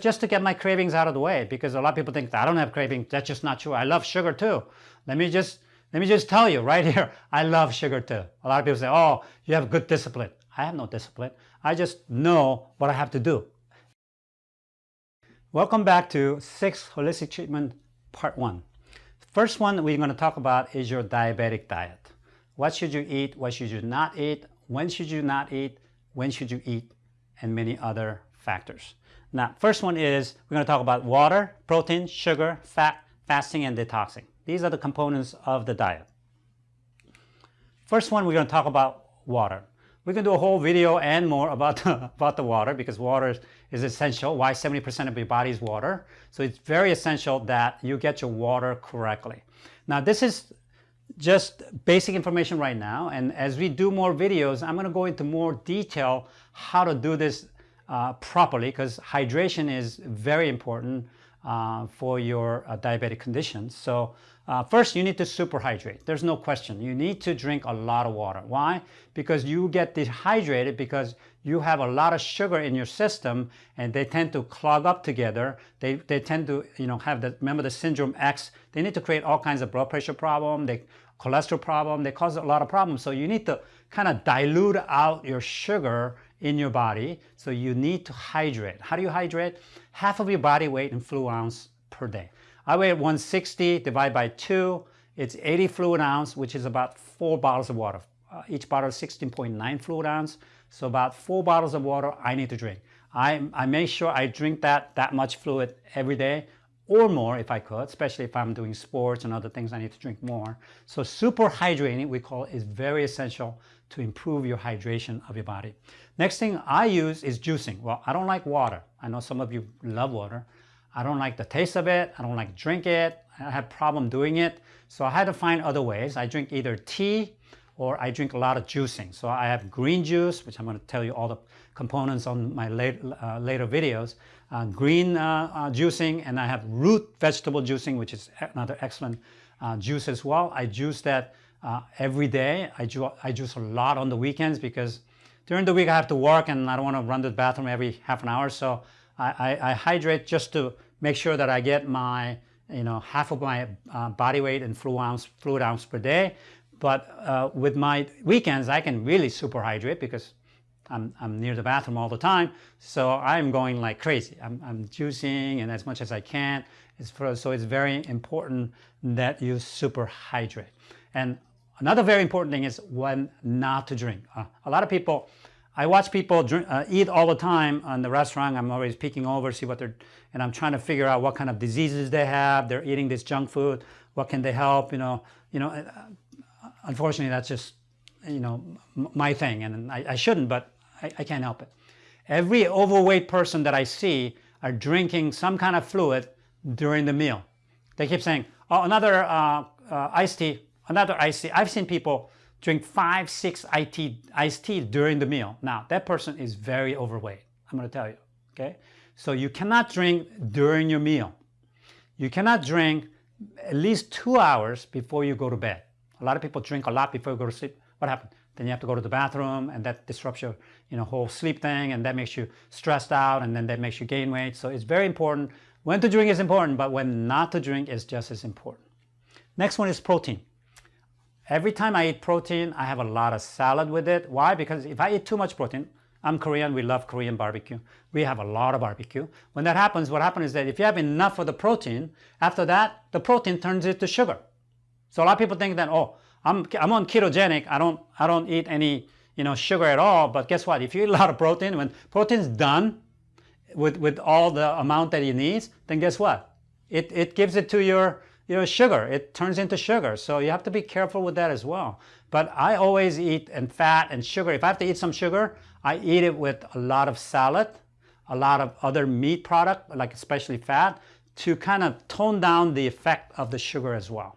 just to get my cravings out of the way because a lot of people think I don't have cravings. That's just not true. I love sugar too. Let me just let me just tell you right here, I love sugar too. A lot of people say, oh, you have good discipline. I have no discipline. I just know what I have to do. Welcome back to Six Holistic Treatment Part 1. First one we're going to talk about is your diabetic diet. What should you eat? What should you not eat? When should you not eat? When should you eat? And many other factors. Now, first one is we're going to talk about water, protein, sugar, fat, fasting, and detoxing. These are the components of the diet. First one, we're going to talk about water. We can do a whole video and more about the, about the water because water is, is essential. Why 70% of your body is water. So it's very essential that you get your water correctly. Now this is just basic information right now and as we do more videos I'm going to go into more detail how to do this uh, properly because hydration is very important uh, for your uh, diabetic conditions. So uh, first, you need to superhydrate. There's no question. You need to drink a lot of water. Why? Because you get dehydrated because you have a lot of sugar in your system and they tend to clog up together. They, they tend to, you know, have the, remember the syndrome X, they need to create all kinds of blood pressure problem, they, cholesterol problem, they cause a lot of problems. So you need to kind of dilute out your sugar in your body. So you need to hydrate. How do you hydrate? Half of your body weight in fluid ounce per day. I weigh 160 divided by 2. It's 80 fluid ounce, which is about 4 bottles of water. Uh, each bottle is 16.9 fluid ounce. So about 4 bottles of water I need to drink. I, I make sure I drink that, that much fluid every day or more if I could, especially if I'm doing sports and other things, I need to drink more. So super hydrating, we call it, is very essential to improve your hydration of your body. Next thing I use is juicing. Well, I don't like water. I know some of you love water. I don't like the taste of it. I don't like drink it. I have problem doing it. So I had to find other ways. I drink either tea or I drink a lot of juicing. So I have green juice, which I'm going to tell you all the components on my late, uh, later videos. Uh, green uh, uh juicing and I have root vegetable juicing, which is another excellent uh, juice as well. I juice that uh, every day. I, ju I juice a lot on the weekends because during the week I have to work and I don't want to run to the bathroom every half an hour. So I, I, I hydrate just to make sure that I get my, you know, half of my uh, body weight in fluid ounce, fluid ounce per day. But uh, with my weekends, I can really super hydrate because I'm, I'm near the bathroom all the time. So I'm going like crazy. I'm, I'm juicing and as much as I can. It's for, so it's very important that you super hydrate. And Another very important thing is when not to drink. Uh, a lot of people, I watch people drink, uh, eat all the time in the restaurant. I'm always peeking over, see what they're, and I'm trying to figure out what kind of diseases they have. They're eating this junk food. What can they help? You know, you know. Uh, unfortunately, that's just, you know, my thing, and I, I shouldn't, but I, I can't help it. Every overweight person that I see are drinking some kind of fluid during the meal. They keep saying, oh, another uh, uh, iced tea Another iced tea. I've seen people drink five, six iced tea during the meal. Now, that person is very overweight. I'm going to tell you, okay? So you cannot drink during your meal. You cannot drink at least two hours before you go to bed. A lot of people drink a lot before you go to sleep. What happened? Then you have to go to the bathroom and that disrupts your you know, whole sleep thing and that makes you stressed out and then that makes you gain weight. So it's very important. When to drink is important, but when not to drink is just as important. Next one is protein. Every time I eat protein, I have a lot of salad with it. Why? Because if I eat too much protein, I'm Korean, we love Korean barbecue. We have a lot of barbecue. When that happens, what happens is that if you have enough of the protein, after that, the protein turns into sugar. So a lot of people think that, oh, I'm, I'm on ketogenic, I don't, I don't eat any you know, sugar at all, but guess what? If you eat a lot of protein, when protein's done with, with all the amount that it needs, then guess what? It, it gives it to your you know, sugar. It turns into sugar. So you have to be careful with that as well. But I always eat and fat and sugar. If I have to eat some sugar, I eat it with a lot of salad, a lot of other meat product, like especially fat, to kind of tone down the effect of the sugar as well.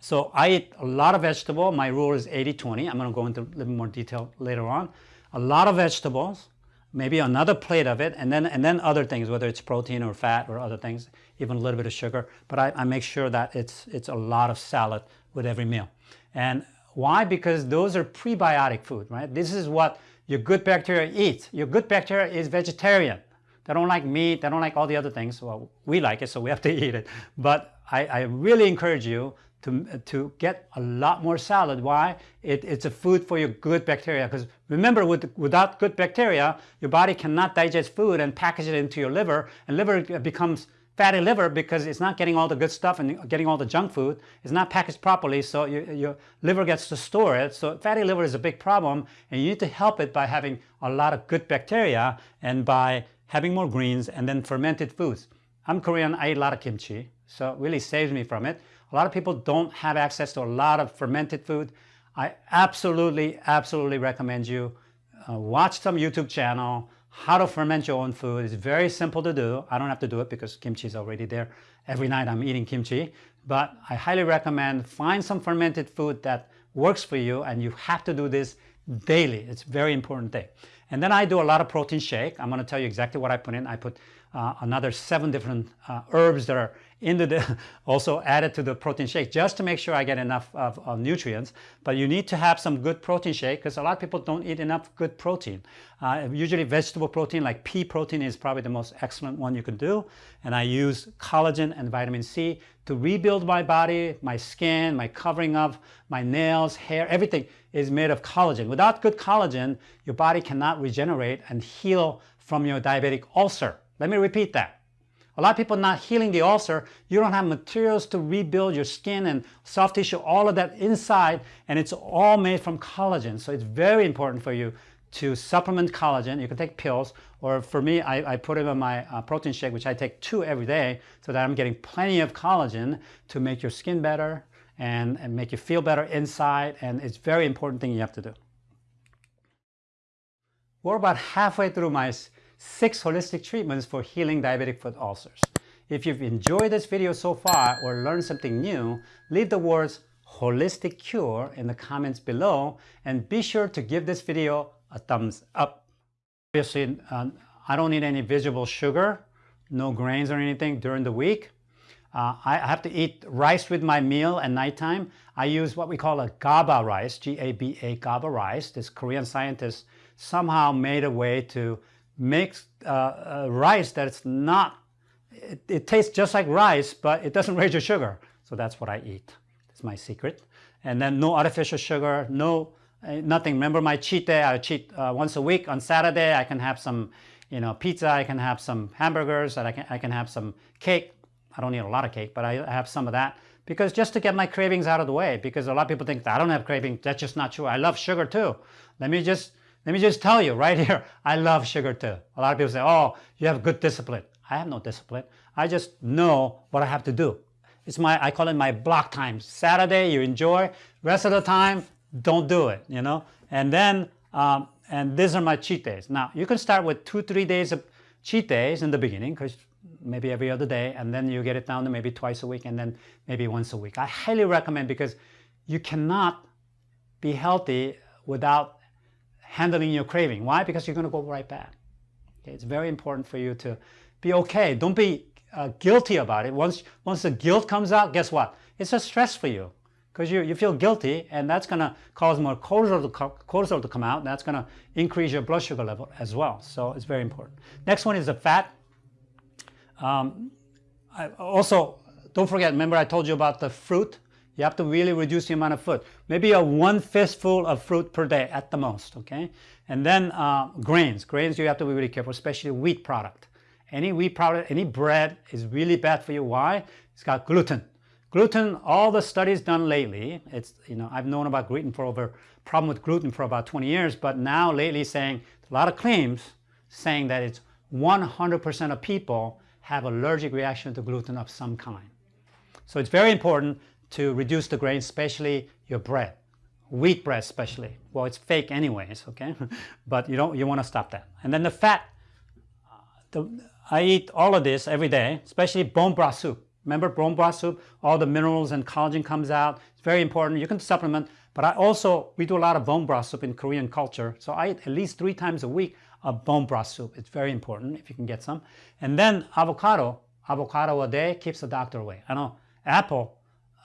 So I eat a lot of vegetable. My rule is 80-20. I'm going to go into a little more detail later on. A lot of vegetables, maybe another plate of it, and then, and then other things, whether it's protein or fat or other things, even a little bit of sugar. But I, I make sure that it's, it's a lot of salad with every meal. And why? Because those are prebiotic food, right? This is what your good bacteria eats. Your good bacteria is vegetarian. They don't like meat. They don't like all the other things. Well, we like it, so we have to eat it. But I, I really encourage you to, to get a lot more salad. Why? It, it's a food for your good bacteria. Because remember, with, without good bacteria, your body cannot digest food and package it into your liver, and liver becomes fatty liver because it's not getting all the good stuff and getting all the junk food. It's not packaged properly, so your, your liver gets to store it. So fatty liver is a big problem, and you need to help it by having a lot of good bacteria and by having more greens and then fermented foods. I'm Korean, I eat a lot of kimchi, so it really saves me from it. A lot of people don't have access to a lot of fermented food. I absolutely, absolutely recommend you uh, watch some YouTube channel, how to ferment your own food. It's very simple to do. I don't have to do it because kimchi is already there. Every night I'm eating kimchi. But I highly recommend find some fermented food that works for you and you have to do this daily. It's a very important thing. And then I do a lot of protein shake. I'm going to tell you exactly what I put in. I put uh, another seven different uh, herbs that are into the also added to the protein shake just to make sure I get enough of, of nutrients. But you need to have some good protein shake because a lot of people don't eat enough good protein. Uh, usually vegetable protein like pea protein is probably the most excellent one you can do. And I use collagen and vitamin C to rebuild my body, my skin, my covering of my nails, hair, everything is made of collagen. Without good collagen, your body cannot regenerate and heal from your diabetic ulcer. Let me repeat that. A lot of people not healing the ulcer, you don't have materials to rebuild your skin and soft tissue, all of that inside, and it's all made from collagen. So it's very important for you to supplement collagen. You can take pills, or for me, I, I put it in my uh, protein shake, which I take two every day, so that I'm getting plenty of collagen to make your skin better and, and make you feel better inside, and it's very important thing you have to do. We're about halfway through my six holistic treatments for healing diabetic foot ulcers. If you've enjoyed this video so far or learned something new, leave the words holistic cure in the comments below and be sure to give this video a thumbs up. Obviously, uh, I don't need any visible sugar, no grains or anything during the week. Uh, I have to eat rice with my meal at nighttime. I use what we call a GABA rice, G-A-B-A GABA rice. This Korean scientist somehow made a way to makes uh, rice that's not, it, it, tastes just like rice, but it doesn't raise your sugar. So that's what I eat. That's my secret. And then no artificial sugar, no, uh, nothing. Remember my cheat day, I cheat uh, once a week. On Saturday, I can have some, you know, pizza, I can have some hamburgers, and I can, I can have some cake. I don't need a lot of cake, but I have some of that because just to get my cravings out of the way because a lot of people think I don't have cravings. That's just not true. I love sugar too. Let me just let me just tell you right here, I love sugar too. A lot of people say, oh, you have good discipline. I have no discipline. I just know what I have to do. It's my, I call it my block time. Saturday, you enjoy. Rest of the time, don't do it, you know? And then, um, and these are my cheat days. Now, you can start with two, three days of cheat days in the beginning, because maybe every other day, and then you get it down to maybe twice a week, and then maybe once a week. I highly recommend because you cannot be healthy without handling your craving. Why? Because you're going to go right back. Okay? It's very important for you to be okay. Don't be uh, guilty about it. Once, once the guilt comes out, guess what? It's a stress for you because you, you feel guilty and that's going to cause more cortisol to, cortisol to come out and that's going to increase your blood sugar level as well. So it's very important. Next one is the fat. Um, I also, don't forget, remember I told you about the fruit you have to really reduce the amount of fruit. Maybe a one fistful of fruit per day at the most, okay? And then uh, grains. Grains, you have to be really careful, especially wheat product. Any wheat product, any bread is really bad for you. Why? It's got gluten. Gluten, all the studies done lately, it's, you know, I've known about gluten for over, problem with gluten for about 20 years, but now lately saying, a lot of claims saying that it's 100% of people have allergic reaction to gluten of some kind. So it's very important to reduce the grain, especially your bread, wheat bread especially. Well, it's fake anyways, okay? but you don't you want to stop that. And then the fat, the, I eat all of this every day, especially bone broth soup. Remember bone broth soup? All the minerals and collagen comes out. It's very important. You can supplement, but I also, we do a lot of bone broth soup in Korean culture. So I eat at least three times a week of bone broth soup. It's very important if you can get some. And then avocado, avocado a day keeps the doctor away. I know apple,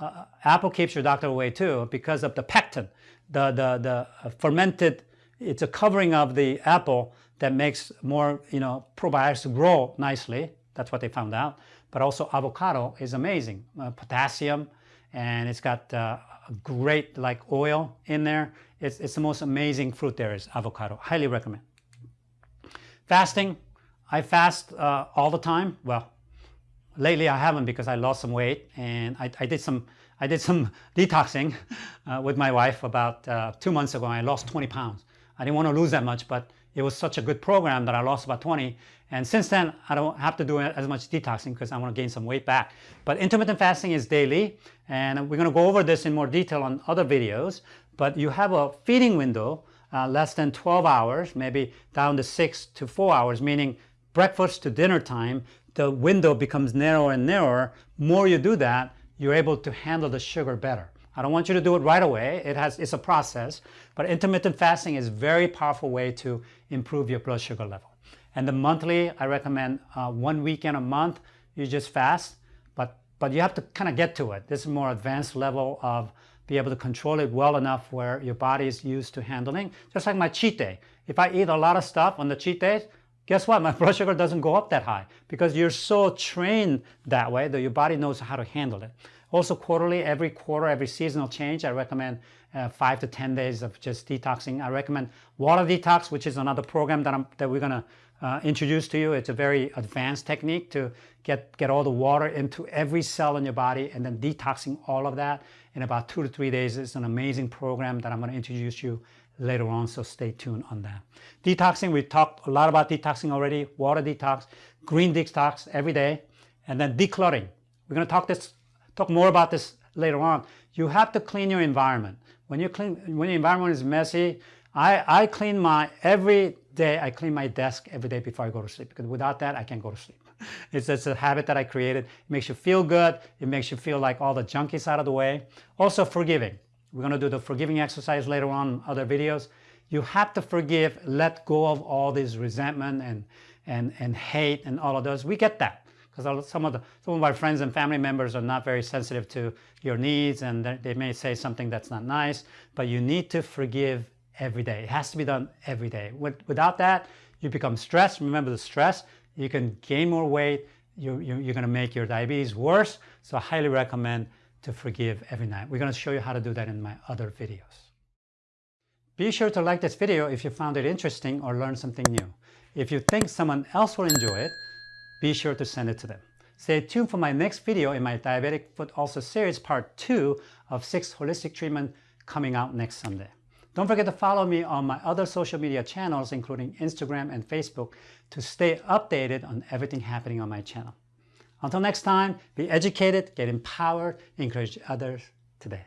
uh, apple keeps your doctor away too because of the pectin, the, the, the fermented it's a covering of the apple that makes more, you know, probiotics grow nicely. That's what they found out. But also avocado is amazing. Uh, potassium, and it's got uh, great like oil in there. It's, it's the most amazing fruit there is avocado. Highly recommend. Fasting, I fast uh, all the time. Well, lately I haven't because I lost some weight and I, I did some I did some detoxing uh, with my wife about uh, two months ago. I lost 20 pounds. I didn't want to lose that much, but it was such a good program that I lost about 20. And since then, I don't have to do as much detoxing because I want to gain some weight back. But intermittent fasting is daily, and we're going to go over this in more detail on other videos. But you have a feeding window uh, less than 12 hours, maybe down to 6 to 4 hours, meaning breakfast to dinner time, the window becomes narrower and narrower. More you do that, you're able to handle the sugar better. I don't want you to do it right away. It has, it's a process, but intermittent fasting is a very powerful way to improve your blood sugar level. And the monthly, I recommend uh, one weekend a month, you just fast, but, but you have to kind of get to it. This is more advanced level of be able to control it well enough where your body is used to handling. Just like my cheat day. If I eat a lot of stuff on the cheat days, guess what? My blood sugar doesn't go up that high because you're so trained that way that your body knows how to handle it. Also quarterly, every quarter, every seasonal change, I recommend uh, five to 10 days of just detoxing. I recommend water detox, which is another program that, I'm, that we're gonna uh, introduce to you. It's a very advanced technique to get, get all the water into every cell in your body and then detoxing all of that in about two to three days. It's an amazing program that I'm gonna introduce you later on, so stay tuned on that. Detoxing, we talked a lot about detoxing already, water detox, green detox every day, and then decluttering. We're gonna talk this talk more about this later on. You have to clean your environment. When you clean, when the environment is messy, I, I clean my, every day I clean my desk every day before I go to sleep because without that I can't go to sleep. It's just a habit that I created. It makes you feel good. It makes you feel like all the junk is out of the way. Also forgiving. We're going to do the forgiving exercise later on other videos. You have to forgive, let go of all this resentment and, and, and hate and all of those. We get that because some of the some of our friends and family members are not very sensitive to your needs and they may say something that's not nice but you need to forgive every day. It has to be done every day. Without that you become stressed. Remember the stress. You can gain more weight. You, you, you're going to make your diabetes worse. So I highly recommend to forgive every night we're going to show you how to do that in my other videos be sure to like this video if you found it interesting or learned something new if you think someone else will enjoy it be sure to send it to them. Stay tuned for my next video in my Diabetic Foot Ulcer series part 2 of 6 holistic treatment coming out next Sunday. Don't forget to follow me on my other social media channels including Instagram and Facebook to stay updated on everything happening on my channel. Until next time, be educated, get empowered, encourage others today.